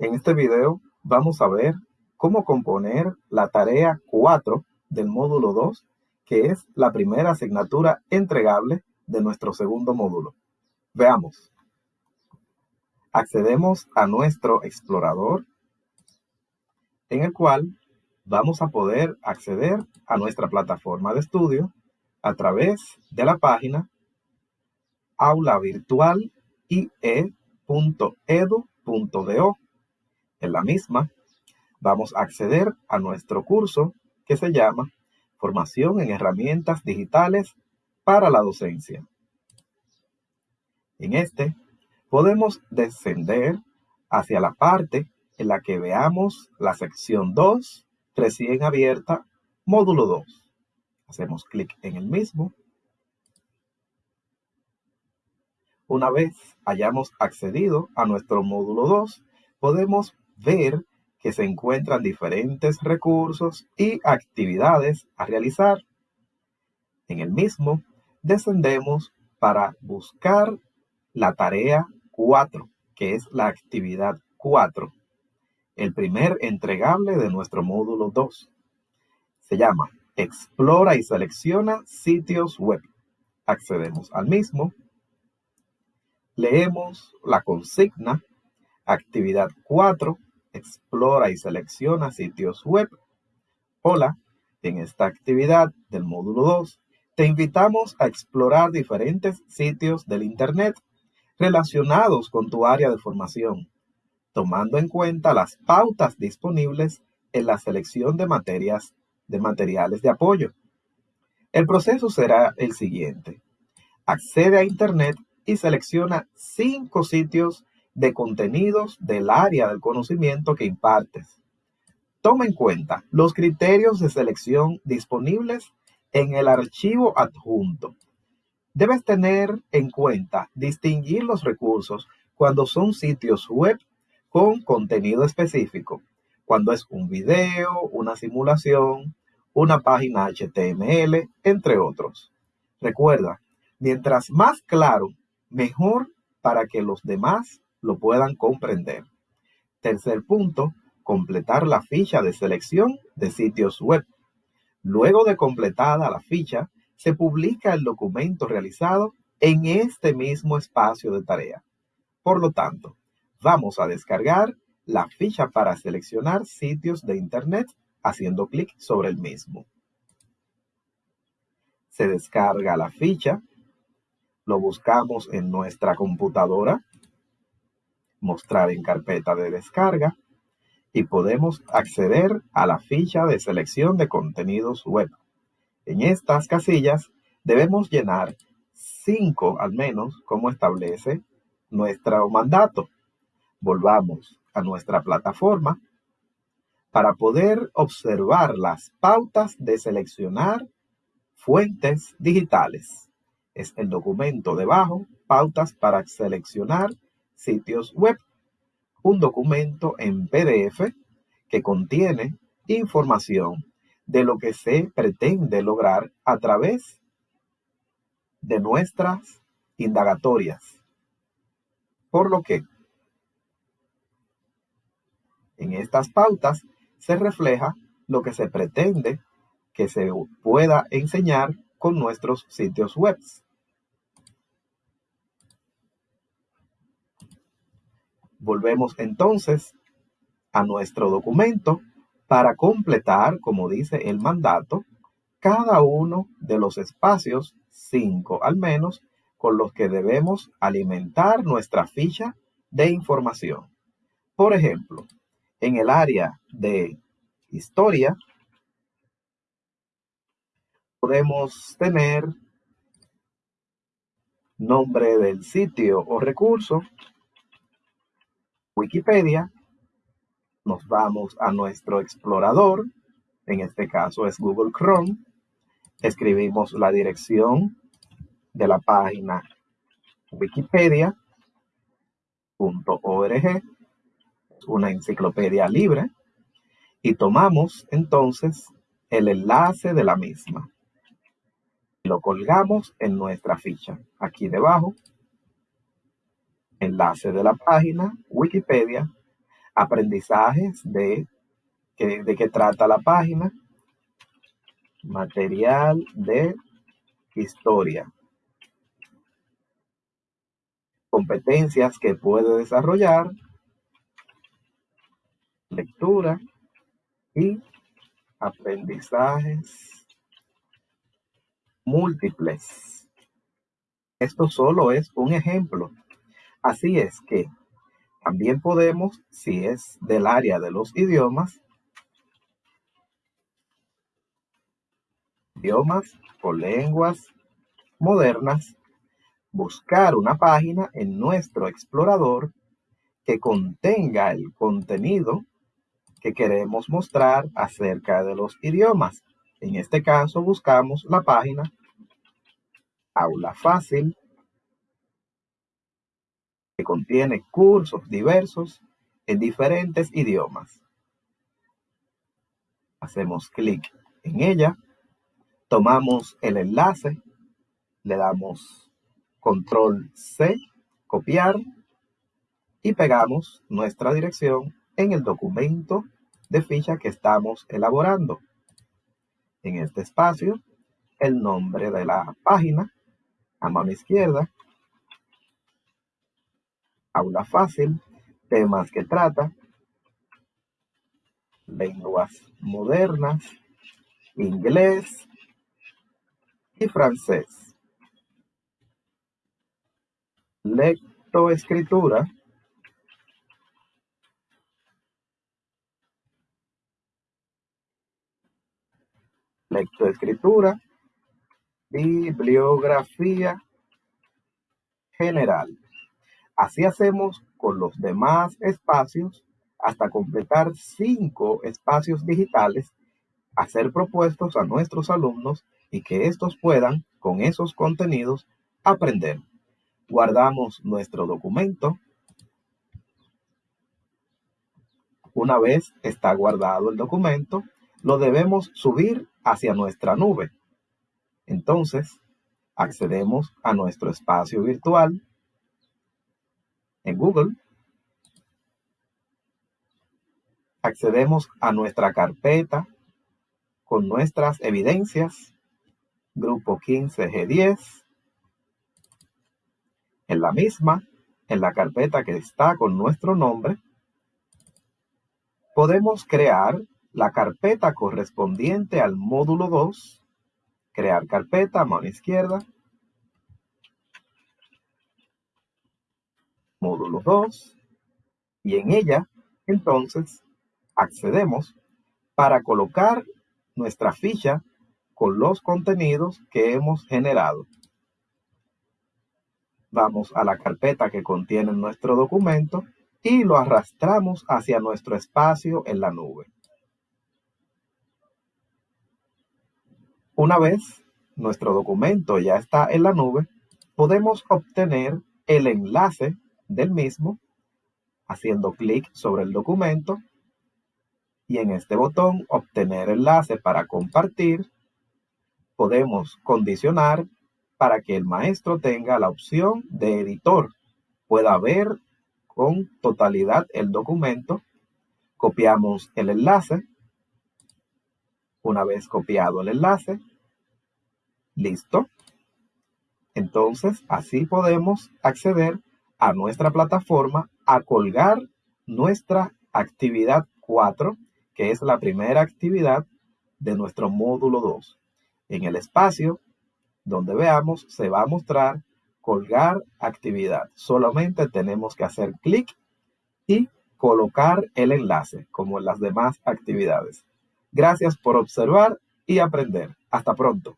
En este video vamos a ver cómo componer la tarea 4 del módulo 2, que es la primera asignatura entregable de nuestro segundo módulo. Veamos. Accedemos a nuestro explorador, en el cual vamos a poder acceder a nuestra plataforma de estudio a través de la página aulavirtualie.edu.do. En la misma, vamos a acceder a nuestro curso que se llama Formación en Herramientas Digitales para la Docencia. En este, podemos descender hacia la parte en la que veamos la sección 2, recién abierta, módulo 2. Hacemos clic en el mismo Una vez hayamos accedido a nuestro módulo 2, podemos ver que se encuentran diferentes recursos y actividades a realizar. En el mismo, descendemos para buscar la tarea 4, que es la actividad 4, el primer entregable de nuestro módulo 2. Se llama Explora y selecciona sitios web. Accedemos al mismo Leemos la consigna, actividad 4, explora y selecciona sitios web. Hola, en esta actividad del módulo 2, te invitamos a explorar diferentes sitios del Internet relacionados con tu área de formación, tomando en cuenta las pautas disponibles en la selección de materias de materiales de apoyo. El proceso será el siguiente. Accede a Internet y selecciona cinco sitios de contenidos del área del conocimiento que impartes. Toma en cuenta los criterios de selección disponibles en el archivo adjunto. Debes tener en cuenta distinguir los recursos cuando son sitios web con contenido específico, cuando es un video, una simulación, una página HTML, entre otros. Recuerda, mientras más claro mejor para que los demás lo puedan comprender. Tercer punto, completar la ficha de selección de sitios web. Luego de completada la ficha, se publica el documento realizado en este mismo espacio de tarea. Por lo tanto, vamos a descargar la ficha para seleccionar sitios de Internet haciendo clic sobre el mismo. Se descarga la ficha lo buscamos en nuestra computadora, mostrar en carpeta de descarga y podemos acceder a la ficha de selección de contenidos web. En estas casillas debemos llenar cinco al menos como establece nuestro mandato. Volvamos a nuestra plataforma para poder observar las pautas de seleccionar fuentes digitales es el documento debajo, pautas para seleccionar sitios web. Un documento en PDF que contiene información de lo que se pretende lograr a través de nuestras indagatorias. Por lo que en estas pautas se refleja lo que se pretende que se pueda enseñar con nuestros sitios web. Volvemos entonces a nuestro documento para completar, como dice el mandato, cada uno de los espacios, cinco al menos, con los que debemos alimentar nuestra ficha de información. Por ejemplo, en el área de historia, podemos tener nombre del sitio o recurso, Wikipedia, nos vamos a nuestro explorador, en este caso es Google Chrome, escribimos la dirección de la página wikipedia.org, una enciclopedia libre, y tomamos entonces el enlace de la misma lo colgamos en nuestra ficha. Aquí debajo, enlace de la página Wikipedia. aprendizajes de, de qué trata la página, material de historia, competencias que puede desarrollar, lectura y aprendizajes múltiples. Esto solo es un ejemplo. Así es que también podemos, si es del área de los idiomas, idiomas o lenguas modernas, buscar una página en nuestro explorador que contenga el contenido que queremos mostrar acerca de los idiomas. En este caso buscamos la página Aula Fácil, que contiene cursos diversos en diferentes idiomas. Hacemos clic en ella, tomamos el enlace, le damos control C, copiar y pegamos nuestra dirección en el documento de ficha que estamos elaborando. En este espacio, el nombre de la página, a mano izquierda, aula fácil, temas que trata, lenguas modernas, inglés y francés. Lectoescritura lectoescritura, bibliografía general. Así hacemos con los demás espacios hasta completar cinco espacios digitales a ser propuestos a nuestros alumnos y que estos puedan, con esos contenidos, aprender. Guardamos nuestro documento. Una vez está guardado el documento, lo debemos subir hacia nuestra nube. Entonces, accedemos a nuestro espacio virtual en Google. Accedemos a nuestra carpeta con nuestras evidencias, grupo 15G10. En la misma, en la carpeta que está con nuestro nombre, podemos crear la carpeta correspondiente al módulo 2, crear carpeta, mano izquierda, módulo 2, y en ella, entonces, accedemos para colocar nuestra ficha con los contenidos que hemos generado. Vamos a la carpeta que contiene nuestro documento y lo arrastramos hacia nuestro espacio en la nube. Una vez nuestro documento ya está en la nube, podemos obtener el enlace del mismo haciendo clic sobre el documento y en este botón obtener enlace para compartir podemos condicionar para que el maestro tenga la opción de editor. Pueda ver con totalidad el documento. Copiamos el enlace. Una vez copiado el enlace Listo. Entonces, así podemos acceder a nuestra plataforma a colgar nuestra actividad 4, que es la primera actividad de nuestro módulo 2. En el espacio donde veamos, se va a mostrar colgar actividad. Solamente tenemos que hacer clic y colocar el enlace, como en las demás actividades. Gracias por observar y aprender. Hasta pronto.